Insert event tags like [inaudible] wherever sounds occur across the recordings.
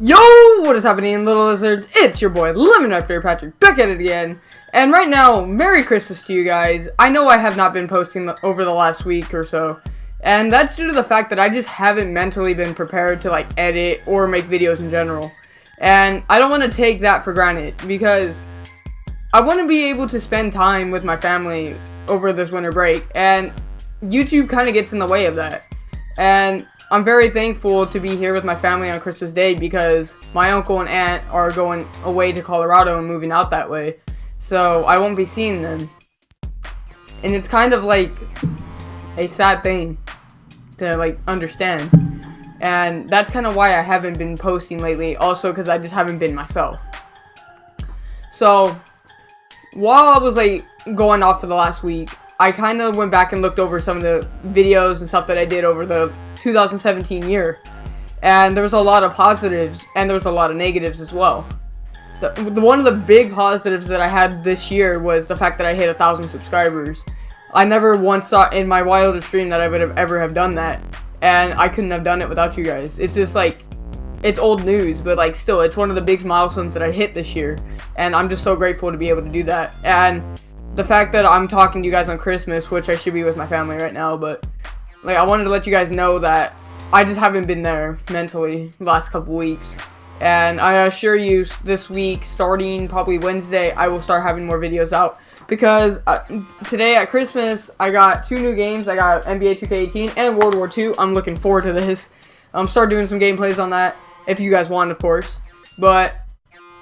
Yo, what is happening, little lizards? It's your boy, Lemon After Patrick, back at it again. And right now, Merry Christmas to you guys. I know I have not been posting the, over the last week or so. And that's due to the fact that I just haven't mentally been prepared to, like, edit or make videos in general. And I don't want to take that for granted, because I want to be able to spend time with my family over this winter break. And YouTube kind of gets in the way of that. And I'm very thankful to be here with my family on Christmas Day because my uncle and aunt are going away to Colorado and moving out that way. So I won't be seeing them. And it's kind of like a sad thing to like understand. And that's kind of why I haven't been posting lately. Also because I just haven't been myself. So while I was like going off for the last week, I kind of went back and looked over some of the videos and stuff that I did over the 2017 year. And there was a lot of positives and there was a lot of negatives as well. The, the, one of the big positives that I had this year was the fact that I hit a thousand subscribers. I never once thought in my wildest dream that I would have ever have done that. And I couldn't have done it without you guys. It's just like, it's old news, but like still, it's one of the big milestones that I hit this year. And I'm just so grateful to be able to do that. And the fact that I'm talking to you guys on Christmas, which I should be with my family right now, but like I wanted to let you guys know that I just haven't been there mentally the last couple weeks. And I assure you, this week, starting probably Wednesday, I will start having more videos out. Because uh, today at Christmas, I got two new games. I got NBA 2K18 and World War II. I'm looking forward to this. I'm um, start doing some gameplays on that, if you guys want, of course. But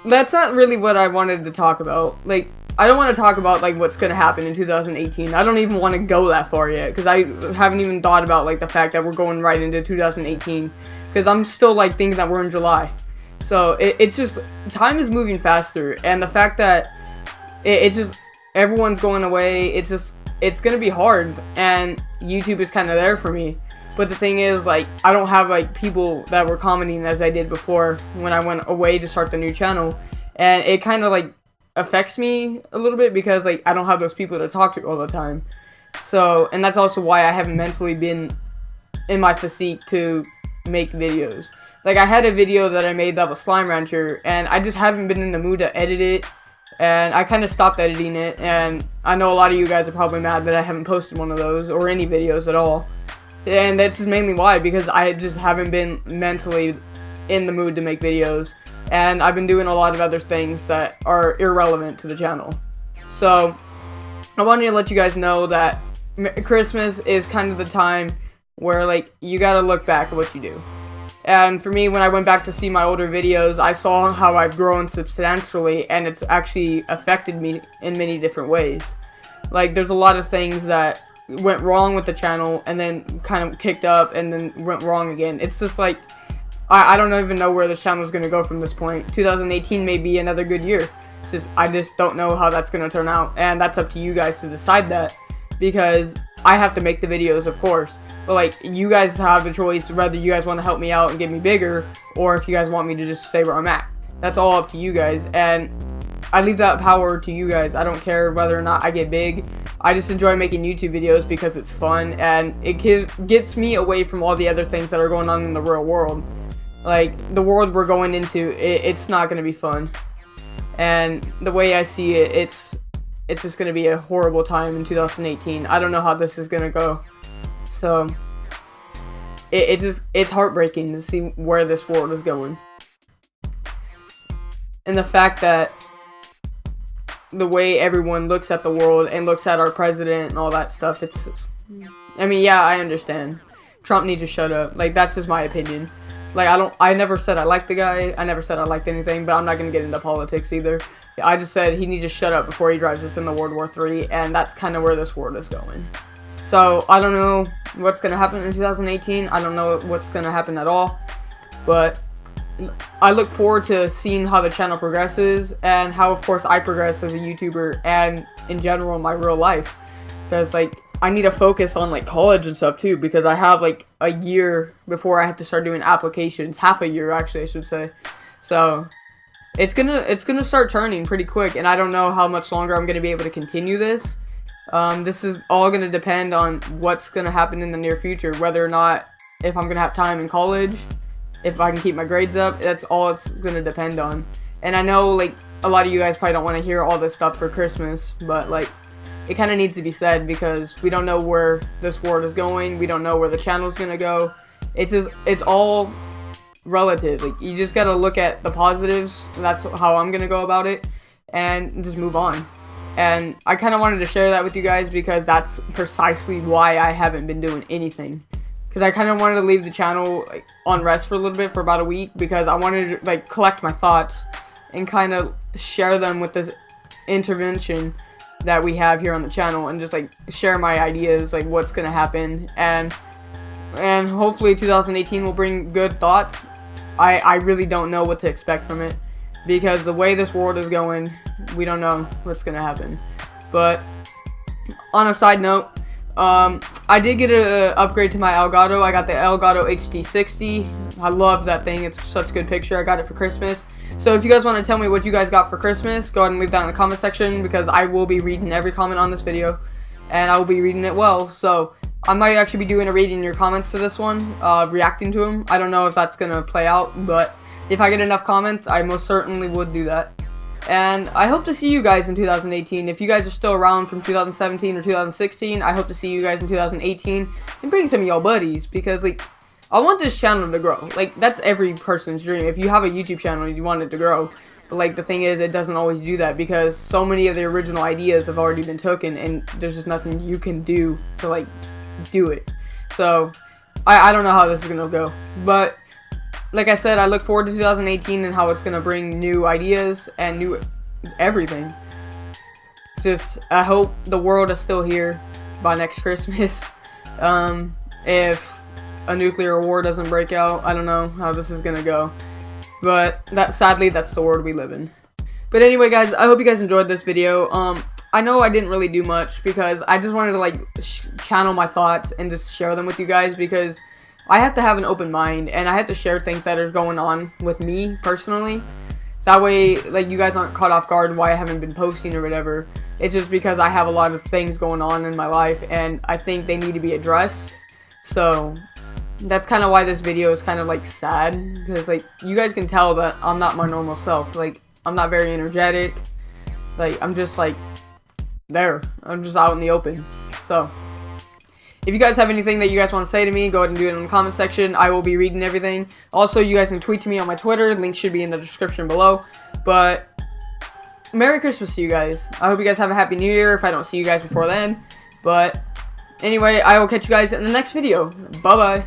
that's not really what I wanted to talk about. Like, I don't want to talk about like what's gonna happen in 2018. I don't even want to go that far yet because I haven't even thought about like the fact that we're going right into 2018 because I'm still like thinking that we're in July. So it, it's just time is moving faster, and the fact that it, it's just everyone's going away. It's just it's gonna be hard, and YouTube is kind of there for me. But the thing is, like, I don't have like people that were commenting as I did before when I went away to start the new channel, and it kind of like affects me a little bit because like I don't have those people to talk to all the time. So, and that's also why I haven't mentally been in my physique to make videos. Like I had a video that I made that was Slime Rancher and I just haven't been in the mood to edit it and I kind of stopped editing it and I know a lot of you guys are probably mad that I haven't posted one of those or any videos at all. And that's mainly why because I just haven't been mentally in the mood to make videos and I've been doing a lot of other things that are irrelevant to the channel. So, I wanted to let you guys know that Christmas is kind of the time where, like, you gotta look back at what you do. And for me, when I went back to see my older videos, I saw how I've grown substantially, and it's actually affected me in many different ways. Like, there's a lot of things that went wrong with the channel, and then kind of kicked up, and then went wrong again. It's just like, I, I don't even know where this channel is going to go from this point. 2018 may be another good year. It's just, I just don't know how that's going to turn out. And that's up to you guys to decide that. Because I have to make the videos, of course. But, like, you guys have the choice whether you guys want to help me out and get me bigger. Or if you guys want me to just stay where I'm at. That's all up to you guys. And I leave that power to you guys. I don't care whether or not I get big. I just enjoy making YouTube videos because it's fun and it gets me away from all the other things that are going on in the real world like the world we're going into it, it's not going to be fun. And the way i see it it's it's just going to be a horrible time in 2018 i don't know how this is going to go. So it, it just it's heartbreaking to see where this world is going. And the fact that the way everyone looks at the world and looks at our president and all that stuff it's i mean yeah i understand. Trump needs to shut up. Like that's just my opinion like, I don't, I never said I liked the guy. I never said I liked anything, but I'm not going to get into politics either. I just said he needs to shut up before he drives us into World War III, and that's kind of where this world is going. So, I don't know what's going to happen in 2018. I don't know what's going to happen at all. But I look forward to seeing how the channel progresses and how, of course, I progress as a YouTuber and in general my real life. Because, like, I need to focus on like college and stuff too because I have like a year before I have to start doing applications, half a year actually I should say. So it's gonna it's gonna start turning pretty quick, and I don't know how much longer I'm gonna be able to continue this. Um, this is all gonna depend on what's gonna happen in the near future, whether or not if I'm gonna have time in college, if I can keep my grades up. That's all it's gonna depend on. And I know like a lot of you guys probably don't want to hear all this stuff for Christmas, but like it kind of needs to be said because we don't know where this world is going. We don't know where the channel is gonna go. It's just, it's all relative. Like you just gotta look at the positives. that's how I'm gonna go about it, and just move on. And I kind of wanted to share that with you guys because that's precisely why I haven't been doing anything. Because I kind of wanted to leave the channel like, on rest for a little bit for about a week because I wanted to like collect my thoughts and kind of share them with this intervention that we have here on the channel and just like share my ideas like what's gonna happen and and hopefully 2018 will bring good thoughts I I really don't know what to expect from it because the way this world is going we don't know what's gonna happen. But on a side note, um, I did get an upgrade to my Elgato. I got the Elgato HD60. I love that thing. It's such a good picture. I got it for Christmas. So if you guys want to tell me what you guys got for Christmas, go ahead and leave that in the comment section because I will be reading every comment on this video. And I will be reading it well. So I might actually be doing a reading your comments to this one, uh, reacting to them. I don't know if that's going to play out, but if I get enough comments, I most certainly would do that. And I hope to see you guys in 2018. If you guys are still around from 2017 or 2016, I hope to see you guys in 2018 and bring some of y'all buddies because like I want this channel to grow. Like that's every person's dream. If you have a YouTube channel, you want it to grow. But like the thing is, it doesn't always do that because so many of the original ideas have already been taken, and there's just nothing you can do to like do it. So I, I don't know how this is gonna go, but like I said, I look forward to 2018 and how it's going to bring new ideas and new everything. Just, I hope the world is still here by next Christmas. [laughs] Um, if a nuclear war doesn't break out, I don't know how this is to go. But that sadly, that's the world we live in. But anyway, guys, I hope you guys enjoyed this video. Um, I know I didn't really do much because I just wanted to like channel my thoughts and just share them with you guys because I have to have an open mind and I have to share things that are going on with me personally. So that way, like, you guys aren't caught off guard why I haven't been posting or whatever. It's just because I have a lot of things going on in my life and I think they need to be addressed. So, that's kind of why this video is kind of, like, sad. Because, like, you guys can tell that I'm not my normal self. Like, I'm not very energetic. Like, I'm just, like, there. I'm just out in the open. So, if you guys have anything that you guys want to say to me, go ahead and do it in the comment section. I will be reading everything. Also, you guys can tweet to me on my Twitter. Link should be in the description below. But, Merry Christmas to you guys. I hope you guys have a Happy New Year if I don't see you guys before then. But, anyway, I will catch you guys in the next video. Bye-bye.